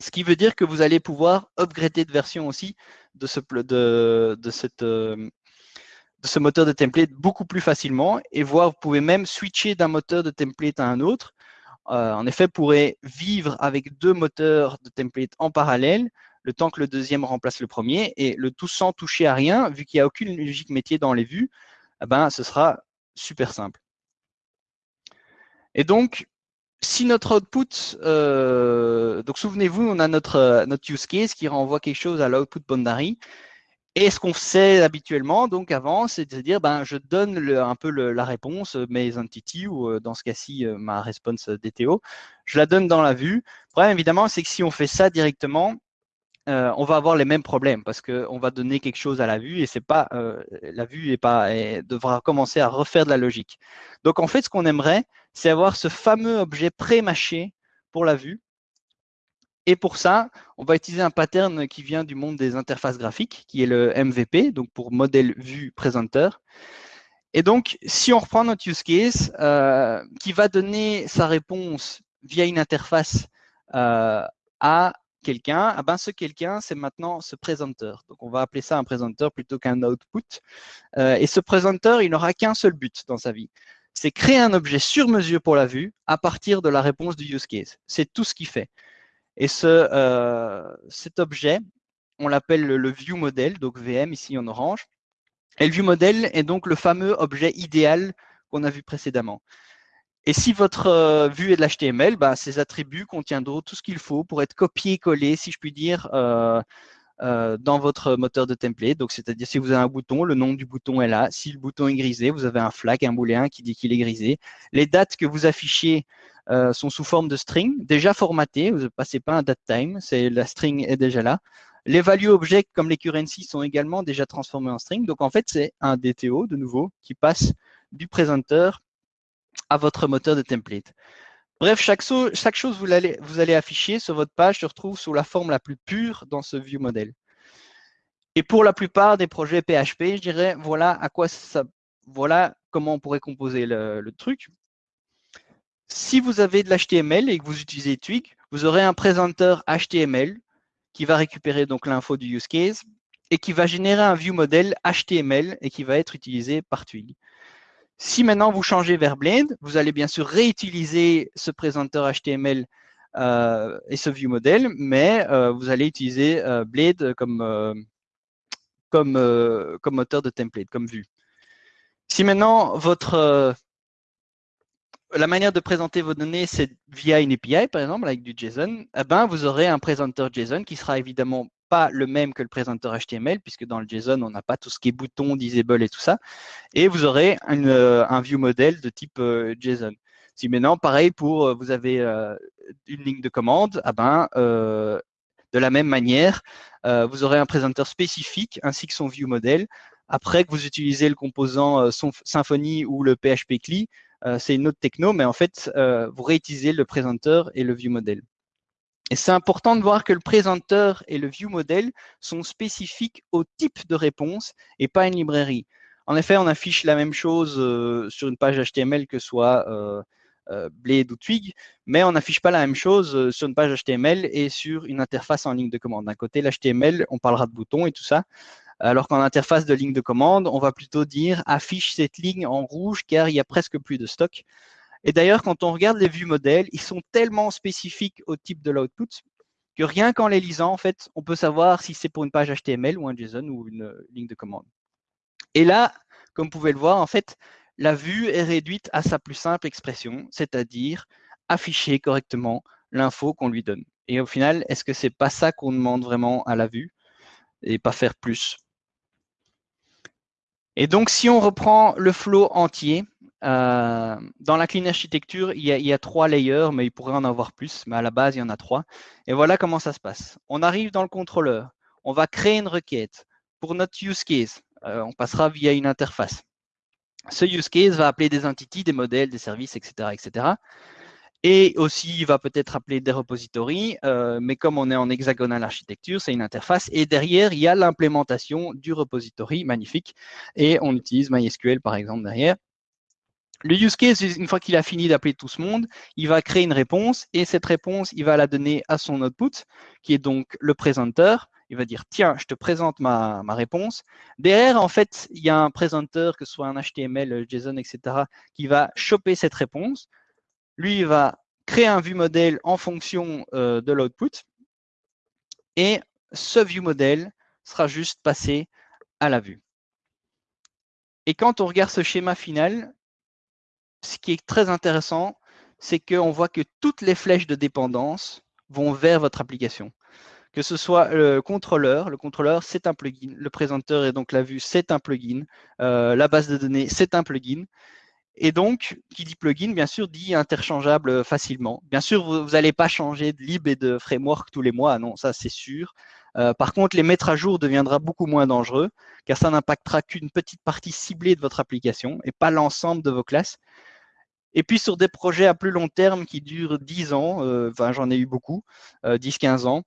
Ce qui veut dire que vous allez pouvoir upgrader de version aussi de ce, de, de, cette, euh, de ce moteur de template beaucoup plus facilement et voir, vous pouvez même switcher d'un moteur de template à un autre. Euh, en effet, vous pourrez vivre avec deux moteurs de template en parallèle, le temps que le deuxième remplace le premier, et le tout sans toucher à rien, vu qu'il n'y a aucune logique métier dans les vues, eh ben, ce sera super simple. Et donc, si notre output, euh, donc souvenez-vous, on a notre, euh, notre use case qui renvoie quelque chose à l'output boundary. Et ce qu'on fait habituellement, donc avant, c'est de dire, ben, je donne un peu la réponse, mes entities, ou euh, dans ce cas-ci, ma response DTO, je la donne dans la vue. Le problème, évidemment, c'est que si on fait ça directement, euh, on va avoir les mêmes problèmes parce qu'on va donner quelque chose à la vue et c'est pas euh, la vue pas devra commencer à refaire de la logique. Donc en fait, ce qu'on aimerait, c'est avoir ce fameux objet pré-mâché pour la vue. Et pour ça, on va utiliser un pattern qui vient du monde des interfaces graphiques, qui est le MVP, donc pour modèle vue présenteur. Et donc, si on reprend notre use case, euh, qui va donner sa réponse via une interface à quelqu'un, ah ben ce quelqu'un, c'est maintenant ce présenteur. Donc, on va appeler ça un présenteur plutôt qu'un output. Euh, et ce présenteur, il n'aura qu'un seul but dans sa vie. C'est créer un objet sur mesure pour la vue à partir de la réponse du use case. C'est tout ce qu'il fait. Et ce, euh, cet objet, on l'appelle le, view model, donc VM ici en orange. Et le view model est donc le fameux objet idéal qu'on a vu précédemment. Et si votre euh, vue est de l'HTML, bah, ces attributs contiendront tout ce qu'il faut pour être copié-collé, si je puis dire, euh, euh, dans votre moteur de template. Donc, c'est-à-dire si vous avez un bouton, le nom du bouton est là. Si le bouton est grisé, vous avez un flag, un booléen qui dit qu'il est grisé. Les dates que vous affichez sont sous forme de string, déjà formatées. Vous ne passez pas un datetime, c'est la string est déjà là. Les value objects comme les currencies sont également déjà transformés en string. Donc, en fait, c'est un DTO, de nouveau, qui passe du présenteur à votre moteur de template. Bref, chaque, chose allez, vous allez afficher sur votre page se retrouve sous la forme la plus pure dans ce view model. Et pour la plupart des projets PHP, je dirais, voilà à quoi ça, voilà comment on pourrait composer le, truc. Si vous avez de l'HTML et que vous utilisez Twig, vous aurez un présenteur HTML qui va récupérer donc l'info du use case et qui va générer un view model HTML et qui va être utilisé par Twig. Si maintenant vous changez vers Blade, vous allez bien sûr réutiliser ce présenteur HTML euh, et ce view model, mais euh, vous allez utiliser euh, Blade comme moteur de template, comme vue. Si maintenant votre la manière de présenter vos données, c'est via une API, par exemple, avec du JSON, eh ben, vous aurez un présenteur JSON qui sera évidemment pas le même que le présenteur HTML, puisque dans le JSON, on n'a pas tout ce qui est bouton, disable et tout ça. Et vous aurez euh, un view model de type euh, JSON. Si maintenant, pareil, pour euh, vous avez une ligne de commande, ah ben, de la même manière, vous aurez un présenteur spécifique ainsi que son view model. Après que vous utilisez le composant Symfony ou le PHP CLI, c'est une autre techno, mais en fait, vous réutilisez le présenteur et le view model. Et c'est important de voir que le présenteur et le view model sont spécifiques au type de réponse et pas une librairie. En effet, on affiche la même chose euh, sur une page HTML que soit euh, euh, Blade ou Twig, mais on n'affiche pas la même chose sur une page HTML et sur une interface en ligne de commande. D'un côté, l'HTML, on parlera de boutons et tout ça, alors qu'en interface de ligne de commande, on va plutôt dire affiche cette ligne en rouge car il y a presque plus de stock. Et d'ailleurs, quand on regarde les vues modèles, ils sont tellement spécifiques au type de l'output que rien qu'en les lisant, en fait, on peut savoir si c'est pour une page HTML ou un JSON ou une euh, ligne de commande. Et là, comme vous pouvez le voir, en fait, la vue est réduite à sa plus simple expression, c'est-à-dire afficher correctement l'info qu'on lui donne. Et au final, est-ce que c'est pas ça qu'on demande vraiment à la vue et pas faire plus? Et donc, si on reprend le flow entier, euh, dans la clean architecture, il y, a, trois layers, mais il pourrait en avoir plus, mais à la base, il y en a trois. Et voilà comment ça se passe. On arrive dans le contrôleur, on va créer une requête pour notre use case. Euh, on passera via une interface. Ce use case va appeler des entités, des modèles, des services, etc. etc. Et aussi, il va peut-être appeler des repositories, euh, mais comme on est en hexagonal architecture, c'est une interface. Et derrière, il y a l'implémentation du repository, magnifique. Et on utilise MySQL, par exemple, derrière. Le use case, une fois qu'il a fini d'appeler tout ce monde, il va créer une réponse et cette réponse, il va la donner à son output, qui est donc le présenteur. Il va dire, tiens, je te présente ma, réponse. Derrière, en fait, il y a un présenteur, que ce soit un HTML, JSON, etc., qui va choper cette réponse. Lui, il va créer un view model en fonction euh, de l'output. Et ce view model sera juste passé à la vue. Et quand on regarde ce schéma final, ce qui est très intéressant, c'est qu'on voit que toutes les flèches de dépendance vont vers votre application. Que ce soit le contrôleur, le contrôleur, c'est un plugin. Le présenteur et donc la vue, c'est un plugin. Euh, la base de données, c'est un plugin. Et donc, qui dit plugin, bien sûr, dit interchangeable facilement. Bien sûr, vous n'allez pas changer de lib et de framework tous les mois, non, ça c'est sûr. par contre, les mettre à jour deviendra beaucoup moins dangereux, car ça n'impactera qu'une petite partie ciblée de votre application et pas l'ensemble de vos classes. Et puis sur des projets à plus long terme qui durent 10 ans, enfin j'en ai eu beaucoup, 10-15 ans,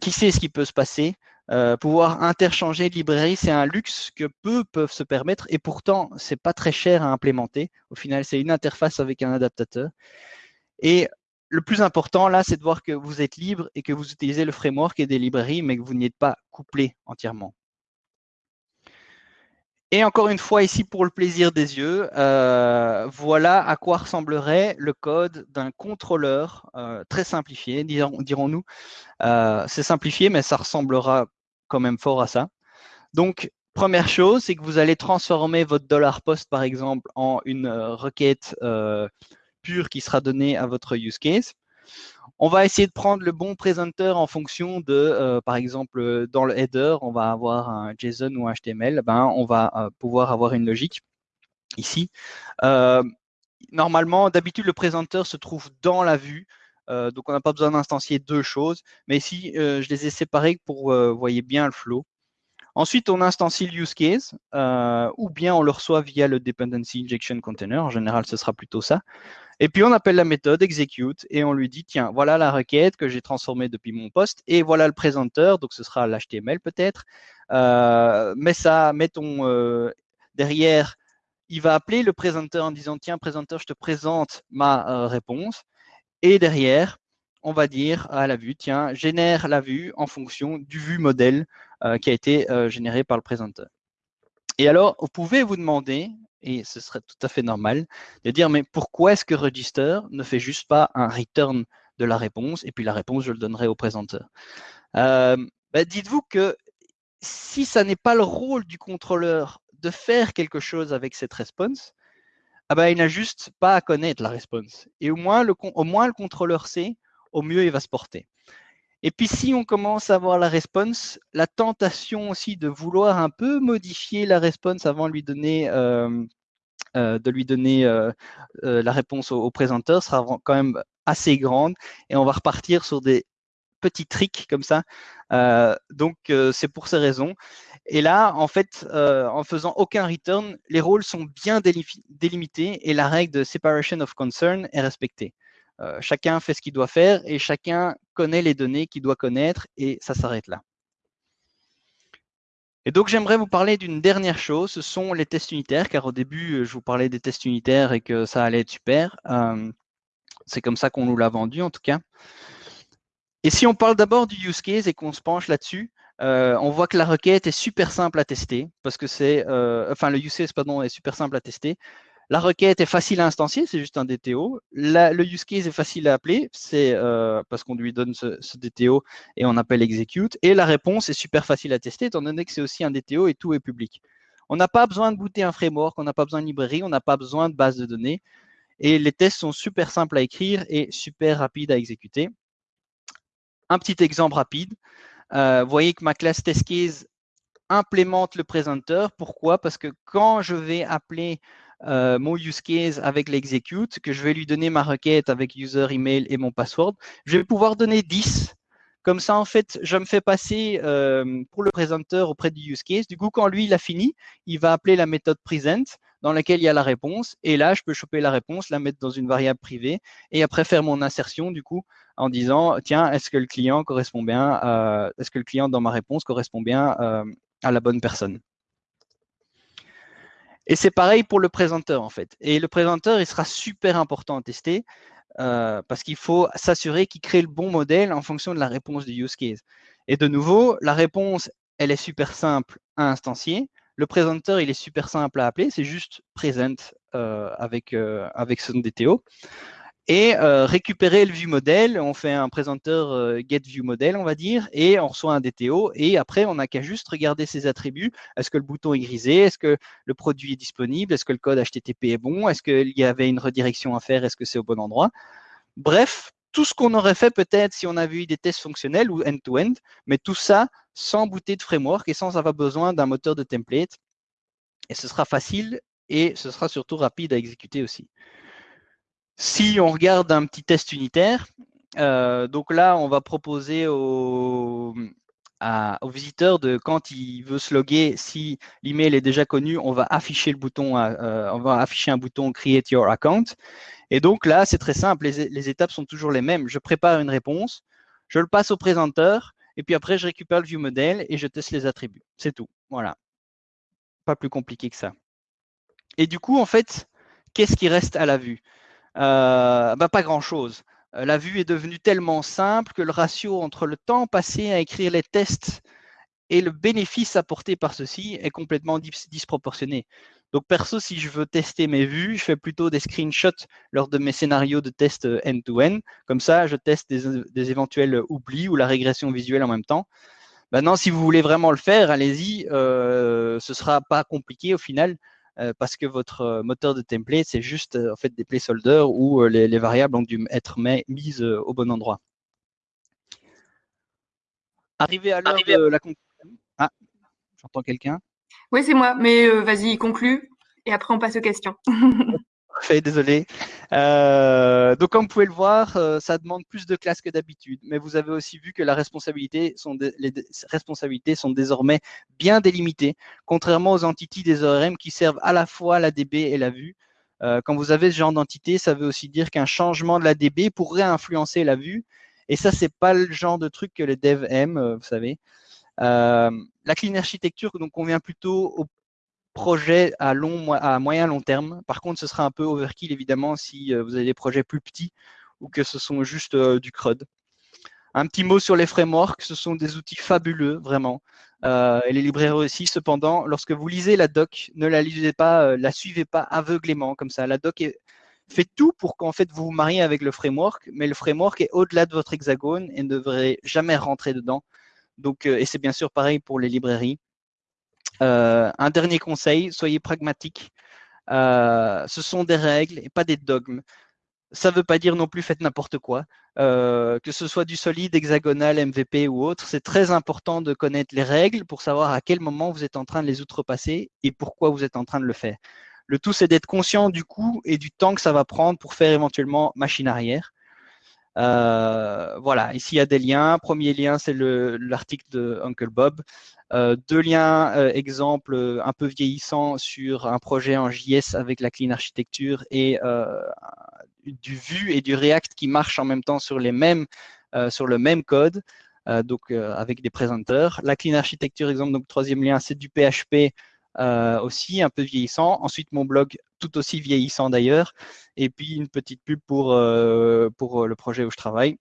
qui sait ce qui peut se passer euh, pouvoir interchanger de librairies, c'est un luxe que peu peuvent se permettre et pourtant, c'est pas très cher à implémenter. Au final, c'est une interface avec un adaptateur. Et le plus important là, c'est de voir que vous êtes libre et que vous utilisez le framework et des librairies, mais que vous n'y êtes pas couplé entièrement. Et encore une fois, ici, pour le plaisir des yeux, euh, voilà à quoi ressemblerait le code d'un contrôleur euh, très simplifié, dirons-nous. c'est simplifié, mais ça ressemblera quand même fort à ça. Donc, première chose, c'est que vous allez transformer votre dollar $post, par exemple, en une euh, requête euh, pure qui sera donnée à votre use case. On va essayer de prendre le bon présenteur en fonction de, euh, par exemple, dans le header, on va avoir un JSON ou un HTML, ben, on va pouvoir avoir une logique ici. normalement, d'habitude, le présenteur se trouve dans la vue. Euh, donc, on n'a pas besoin d'instancier deux choses. Mais ici, euh, je les ai séparés pour euh, vous voyez bien le flow. Ensuite, on instancie le use case, ou bien on le reçoit via le dependency injection container. En général, ce sera plutôt ça. Et puis, on appelle la méthode execute et on lui dit, tiens, voilà la requête que j'ai transformée depuis mon poste et voilà le présenteur. Donc, ce sera l'HTML peut-être. mais ça, mettons derrière, il va appeler le présenteur en disant, tiens, présenteur, je te présente ma réponse. Et derrière, on va dire à la vue, tiens, génère la vue en fonction du vue modèle euh, qui a été euh, généré par le présenteur. Et alors, vous pouvez vous demander, et ce serait tout à fait normal, de dire, mais pourquoi est-ce que register ne fait juste pas un return de la réponse, et puis la réponse, je le donnerai au présenteur? Euh, bah, Dites-vous que si ça n'est pas le rôle du contrôleur de faire quelque chose avec cette réponse, ah ben, il n'a juste pas à connaître la réponse. Et au moins, le, au moins le contrôleur sait, au mieux il va se porter. Et puis si on commence à voir la réponse, la tentation aussi de vouloir un peu modifier la réponse avant de lui donner, euh, euh, de lui donner euh, la réponse au, présenteur sera quand même assez grande et on va repartir sur des petits tricks comme ça. donc c'est pour ces raisons. Et là, en fait, en faisant aucun return, les rôles sont bien délimités et la règle de separation of concern est respectée. Chacun fait ce qu'il doit faire et chacun connaît les données qu'il doit connaître et ça s'arrête là. Et donc, j'aimerais vous parler d'une dernière chose, ce sont les tests unitaires, car au début, je vous parlais des tests unitaires et que ça allait être super. C'est comme ça qu'on nous l'a vendu, en tout cas. Et si on parle d'abord du use case et qu'on se penche là-dessus, on voit que la requête est super simple à tester parce que c'est, enfin le use case pardon est super simple à tester. La requête est facile à instancier, c'est juste un DTO. le use case est facile à appeler, c'est euh, parce qu'on lui donne ce, DTO et on appelle execute. Et la réponse est super facile à tester étant donné que c'est aussi un DTO et tout est public. On n'a pas besoin de booter un framework, on n'a pas besoin de librairie, on n'a pas besoin de base de données. Et les tests sont super simples à écrire et super rapides à exécuter. Un petit exemple rapide. Euh, vous voyez que ma classe TestCase implémente le présenteur. Pourquoi? Parce que quand je vais appeler euh, mon use case avec l'execute, que je vais lui donner ma requête avec user, email et mon password, je vais pouvoir donner 10. Comme ça, en fait, je me fais passer euh, pour le présenteur auprès du use case. Du coup, quand lui, il a fini, il va appeler la méthode present dans laquelle il y a la réponse. Et là, je peux choper la réponse, la mettre dans une variable privée et après faire mon insertion, du coup, en disant, tiens, est-ce que le client correspond bien, euh, est-ce que le client dans ma réponse correspond bien à la bonne personne et c'est pareil pour le présenteur, en fait. Et le présenteur, il sera super important à tester euh, parce qu'il faut s'assurer qu'il crée le bon modèle en fonction de la réponse du use case. Et de nouveau, la réponse, elle est super simple à instancier. Le présenteur, il est super simple à appeler, c'est juste present euh, avec, euh, avec son DTO. Et euh, récupérer le view model, on fait un présenteur get view model, on va dire, et on reçoit un DTO. Et après, on n'a qu'à juste regarder ses attributs. Est-ce que le bouton est grisé? Est-ce que le produit est disponible? Est-ce que le code HTTP est bon? Est-ce qu'il y avait une redirection à faire? Est-ce que c'est au bon endroit? Bref, tout ce qu'on aurait fait peut-être si on avait eu des tests fonctionnels ou end-to-end, mais tout ça sans booter de framework et sans avoir besoin d'un moteur de template. Et ce sera facile et ce sera surtout rapide à exécuter aussi. Si on regarde un petit test unitaire, euh, donc là, on va proposer au, visiteur de quand il veut se loguer, si l'email est déjà connu, on va afficher le bouton, euh, on va afficher un bouton Create Your Account. Et donc là, c'est très simple, les, étapes sont toujours les mêmes. Je prépare une réponse, je le passe au présenteur, et puis après, je récupère le view model et je teste les attributs. C'est tout. Voilà. Pas plus compliqué que ça. Et du coup, en fait, qu'est-ce qui reste à la vue? euh, bah, Pas grand-chose. Euh, la vue est devenue tellement simple que le ratio entre le temps passé à écrire les tests et le bénéfice apporté par ceci est complètement disproportionné. Donc perso, si je veux tester mes vues, je fais plutôt des screenshots lors de mes scénarios de test euh, end-to-end. Comme ça, je teste des, éventuels oublis ou la régression visuelle en même temps. Maintenant, si vous voulez vraiment le faire, allez-y. Euh, ce ne sera pas compliqué au final. Euh, parce que votre euh, moteur de template, c'est juste euh, en fait des placeholders où les, variables ont dû être mises au bon endroit. Arrivé à l'heure de la conclusion. Ah, j'entends quelqu'un. Oui, c'est moi, mais vas-y, conclue et après on passe aux questions. Désolé. Euh, donc, comme vous pouvez le voir, euh, ça demande plus de classes que d'habitude. Mais vous avez aussi vu que les responsabilités sont désormais bien délimitées, contrairement aux entités des ORM qui servent à la fois la DB et la vue. Euh, quand vous avez ce genre d'entité, ça veut aussi dire qu'un changement de la DB pourrait influencer la vue. Et ça, c'est pas le genre de truc que les devs aiment, vous savez. la clean architecture donc convient plutôt aux projet à, long, à moyen long terme. Par contre, ce sera un peu overkill évidemment si euh, vous avez des projets plus petits ou que ce sont juste euh, du CRUD. Un petit mot sur les frameworks, ce sont des outils fabuleux, vraiment. Euh, et les librairies aussi, cependant, lorsque vous lisez la doc, ne la lisez pas, la suivez pas aveuglément comme ça. La doc fait tout pour qu'en fait vous vous mariez avec le framework, mais le framework est au-delà de votre hexagone et ne devrait jamais rentrer dedans. Donc, et c'est bien sûr pareil pour les librairies. Euh, un dernier conseil, soyez pragmatique. Euh, ce sont des règles et pas des dogmes. Ça ne veut pas dire non plus faites n'importe quoi. Euh, que ce soit du solide, hexagonal, MVP ou autre, c'est très important de connaître les règles pour savoir à quel moment vous êtes en train de les outrepasser et pourquoi vous êtes en train de le faire. Le tout, c'est d'être conscient du coût et du temps que ça va prendre pour faire éventuellement machine arrière. Voilà, ici il y a des liens. Premier lien, c'est l'article de Uncle Bob. Euh, deux liens euh, exemples euh, un peu vieillissants sur un projet en JS avec la clean architecture et du Vue et du React qui marchent en même temps sur, les mêmes, sur le même code, donc avec des présenteurs. La clean architecture, exemple, donc troisième lien, c'est du PHP aussi, un peu vieillissant. Ensuite, mon blog, tout aussi vieillissant d'ailleurs. Et puis, une petite pub pour, pour le projet où je travaille.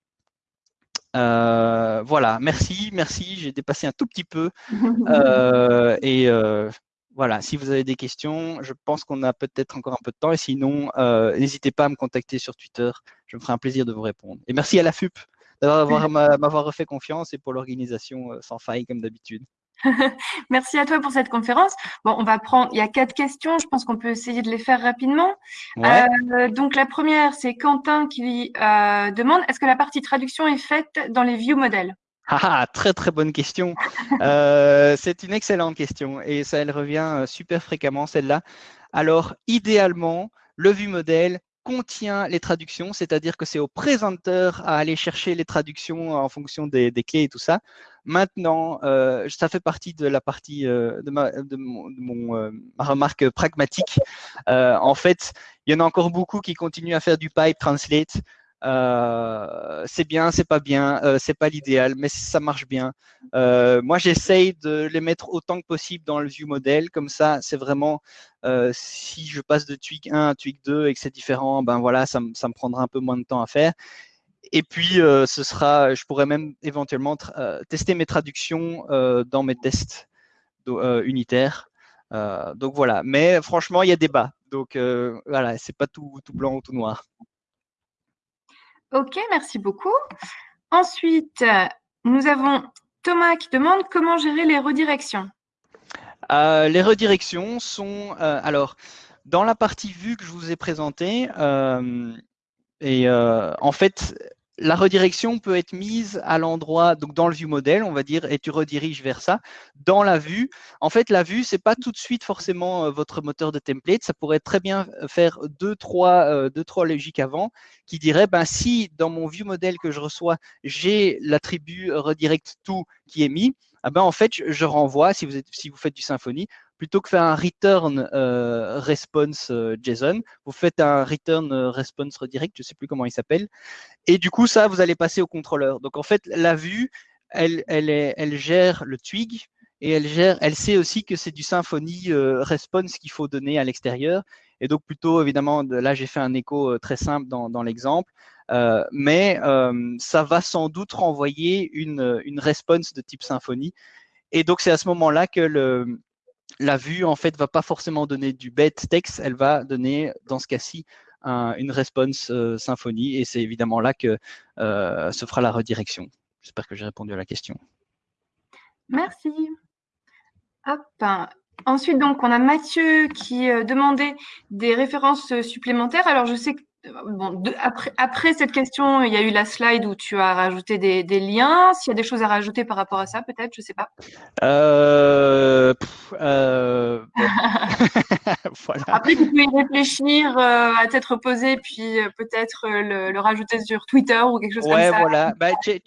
Euh, voilà, merci, merci. J'ai dépassé un tout petit peu. Euh, et euh, voilà, si vous avez des questions, je pense qu'on a peut-être encore un peu de temps. Et sinon, n'hésitez pas à me contacter sur Twitter. Je me ferai un plaisir de vous répondre. Et merci à la FUP d'avoir m'avoir refait confiance et pour l'organisation sans faille comme d'habitude. Merci à toi pour cette conférence. Bon, on va prendre, il y a quatre questions, je pense qu'on peut essayer de les faire rapidement. Euh, donc la première, c'est Quentin qui euh, demande, est-ce que la partie traduction est faite dans les view models ah, ah, très très bonne question. Euh, c'est une excellente question et ça, elle revient super fréquemment, celle-là. Alors, idéalement, le view model contient les traductions, c'est-à-dire que c'est au présenteur à aller chercher les traductions en fonction des, clés et tout ça. Maintenant, euh, ça fait partie de la partie euh, de, ma, euh, remarque pragmatique. en fait, il y en a encore beaucoup qui continuent à faire du pipe translate euh, c'est bien, c'est pas bien, euh, c'est pas l'idéal, mais ça marche bien. Euh, moi, j'essaye de les mettre autant que possible dans le view model, comme ça, c'est vraiment si je passe de tweak 1 à tweak 2 et que c'est différent, ben voilà, ça, me prendra un peu moins de temps à faire. Et puis, ce sera, je pourrais même éventuellement tester mes traductions dans mes tests unitaires. donc voilà, mais franchement, il y a débat. Donc voilà, c'est pas tout, tout blanc ou tout noir. Ok, merci beaucoup. Ensuite, nous avons Thomas qui demande comment gérer les redirections. Euh, les redirections sont, euh, alors, dans la partie vue que je vous ai présentée, euh, et en fait, la redirection peut être mise à l'endroit, donc dans le view modèle, on va dire, et tu rediriges vers ça. Dans la vue, en fait, la vue, c'est pas tout de suite forcément euh, votre moteur de template. Ça pourrait très bien faire deux, trois, euh, deux, trois logiques avant qui dirait, ben, si dans mon view modèle que je reçois, j'ai l'attribut redirect to qui est mis, ah ben, en fait, je, renvoie, si vous, êtes, si vous faites du Symfony, plutôt que faire un return euh, response euh, JSON, vous faites un return euh, response redirect, je ne sais plus comment il s'appelle. Et du coup, ça, vous allez passer au contrôleur. Donc, en fait, la vue, elle, elle, gère le twig et elle, gère, elle sait aussi que c'est du Symfony response qu'il faut donner à l'extérieur. Et donc, plutôt, évidemment, là, j'ai fait un écho très simple dans, l'exemple. Euh, mais euh, ça va sans doute renvoyer une, une response de type symphonie. Et donc, c'est à ce moment-là que la vue, en fait, va pas forcément donner du bête texte, elle va donner, dans ce cas-ci, une response euh, symphonie. Et c'est évidemment là que se fera la redirection. J'espère que j'ai répondu à la question. Merci. Ensuite, donc, on a Mathieu qui demandait des références supplémentaires. Alors, je sais que Bon, après, après, cette question, il y a eu la slide où tu as rajouté des, liens. S'il y a des choses à rajouter par rapport à ça, peut-être, je ne sais pas. Euh, euh, après, tu peux y réfléchir euh, à tête reposée, puis peut-être le, rajouter sur Twitter ou quelque chose comme ça. Ouais, voilà. Bah, check,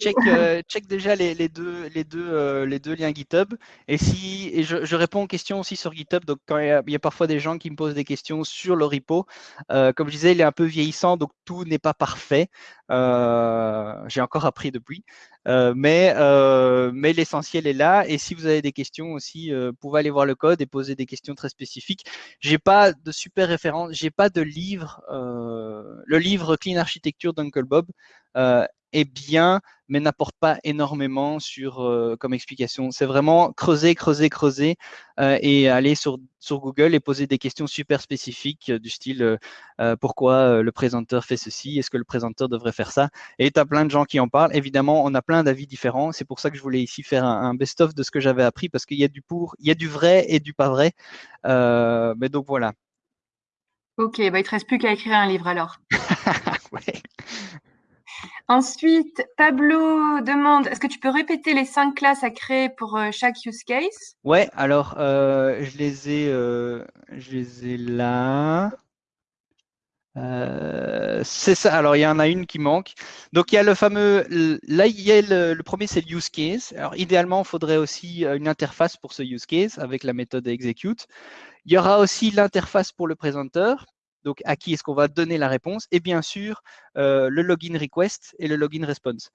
check, déjà les, les, deux, les, deux, les deux liens GitHub. Et, si, et je, réponds aux questions aussi sur GitHub. Donc, quand il y, a, il y, a, parfois des gens qui me posent des questions sur le repo, comme je disais, il est un peu vieilli donc tout n'est pas parfait. Euh, j'ai encore appris depuis, euh, mais, euh, mais l'essentiel est là. Et si vous avez des questions aussi, vous pouvez aller voir le code et poser des questions très spécifiques. J'ai pas de super référence, j'ai pas de livre. le livre Clean Architecture d'Uncle Bob est bien, mais n'apporte pas énormément sur euh, comme explication. C'est vraiment creuser, creuser, creuser euh, et aller sur, sur Google et poser des questions super spécifiques euh, du style pourquoi le présenteur fait ceci, est-ce que le présenteur devrait faire ça? Et tu as plein de gens qui en parlent. Évidemment, on a plein d'avis différents. C'est pour ça que je voulais ici faire un, best-of de ce que j'avais appris parce qu'il y a du pour, il y a du vrai et du pas vrai. mais donc voilà. Ok, bah, il ne te reste plus qu'à écrire un livre alors. Ensuite, Pablo demande, est-ce que tu peux répéter les cinq classes à créer pour euh, chaque use case? Ouais, alors euh, je les ai, euh, je les ai là. c'est ça. Alors il y en a une qui manque. Donc il y a le fameux, là il y a le, premier c'est le use case. Alors idéalement, il faudrait aussi une interface pour ce use case avec la méthode execute. Il y aura aussi l'interface pour le présenteur donc à qui est-ce qu'on va donner la réponse, et bien sûr euh, le login request et le login response.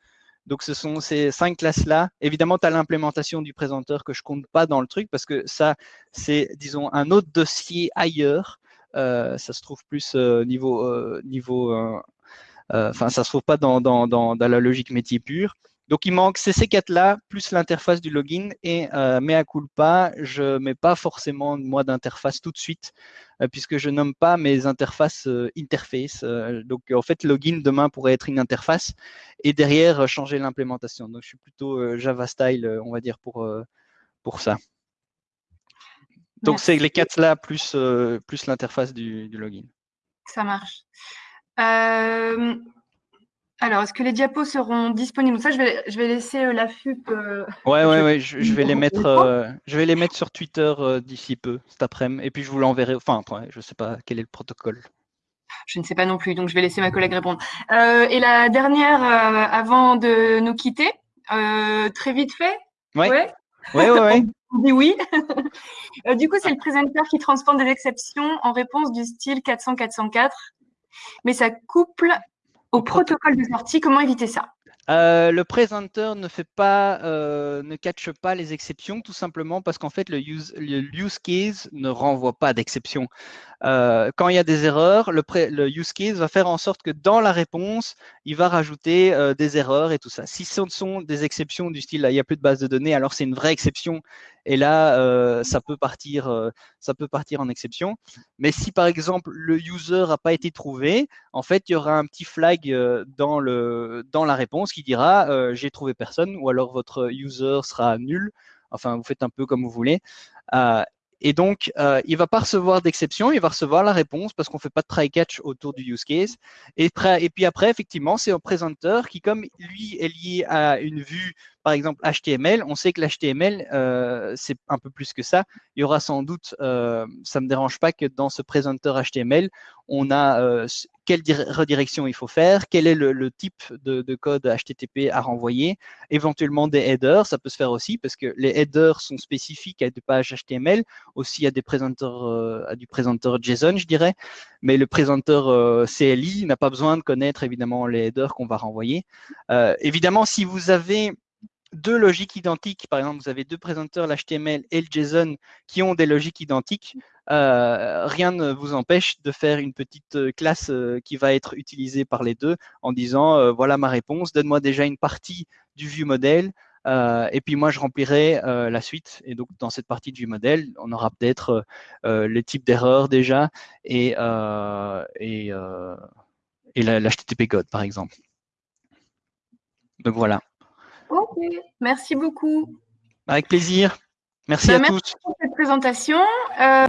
Donc ce sont ces cinq classes-là. Évidemment, tu as l'implémentation du présenteur que je compte pas dans le truc parce que ça, c'est, disons, un autre dossier ailleurs. Euh, ça se trouve plus euh, niveau, niveau enfin, ça se trouve pas dans la logique métier pure. Donc, il manque ces C4-là, plus l'interface du login. Et euh, mea culpa, je ne mets pas forcément, moi, d'interface tout de suite, euh, puisque je nomme pas mes interfaces euh, interface. Euh, donc, en fait, login, demain, pourrait être une interface. Et derrière, changer l'implémentation. Donc, je suis plutôt Java style, on va dire, pour, pour ça. Donc, c'est les quatre là, plus, plus l'interface du, du, login. Ça marche. Alors, est-ce que les diapos seront disponibles? Ça, je vais, je vais laisser euh, la FUP. Euh, ouais, ouais, ouais, je, vais les mettre, euh, je vais les mettre sur Twitter d'ici peu, cet après-midi, et puis je vous l'enverrai. Enfin, je ne sais pas quel est le protocole. Je ne sais pas non plus, donc je vais laisser ma collègue répondre. et la dernière, avant de nous quitter, très vite fait? Ouais. Ouais, ouais, ouais. On dit oui. du coup, c'est le présenteur qui transforme des exceptions en réponse du style 400-404, mais ça couple au protocole de sortie, comment éviter ça? Euh, le présenteur ne fait pas, euh, ne catche pas les exceptions, tout simplement parce qu'en fait le use, case ne renvoie pas d'exception. Euh, quand il y a des erreurs, le, le, use case va faire en sorte que dans la réponse, il va rajouter des erreurs et tout ça. Si ce sont des exceptions du style, il n'y a plus de base de données, alors c'est une vraie exception. Et là, euh, ça, peut partir, ça peut partir en exception. Mais si par exemple, le user n'a pas été trouvé, en fait, il y aura un petit flag dans, le, dans la réponse qui dira j'ai trouvé personne ou alors votre user sera nul. Enfin, vous faites un peu comme vous voulez. Et donc, euh, il ne va pas recevoir d'exception, il va recevoir la réponse parce qu'on ne fait pas de try-catch autour du use case. Et, et puis après, effectivement, c'est un présenteur qui, comme lui est lié à une vue par exemple HTML, on sait que l'HTML, euh, c'est un peu plus que ça. Il y aura sans doute, euh, ça ne me dérange pas que dans ce présenteur HTML, on a euh, quelle redirection il faut faire, quel est le, type de, code HTTP à renvoyer, éventuellement des headers, ça peut se faire aussi parce que les headers sont spécifiques à des pages HTML, aussi à, des présenteurs, à du présenteur JSON, je dirais, mais le présenteur CLI n'a pas besoin de connaître évidemment les headers qu'on va renvoyer. évidemment, si vous avez deux logiques identiques, par exemple, vous avez deux présenteurs, l'HTML et le JSON, qui ont des logiques identiques, euh, rien ne vous empêche de faire une petite euh, classe euh, qui va être utilisée par les deux en disant, voilà ma réponse, donne-moi déjà une partie du view model, et puis moi je remplirai la suite. Et donc dans cette partie du modèle, on aura peut-être les types d'erreurs déjà et, et, et l'HTTP code, par exemple. Donc voilà. Ok, merci beaucoup. Avec plaisir. Merci bah, à merci tous. pour cette présentation. Euh,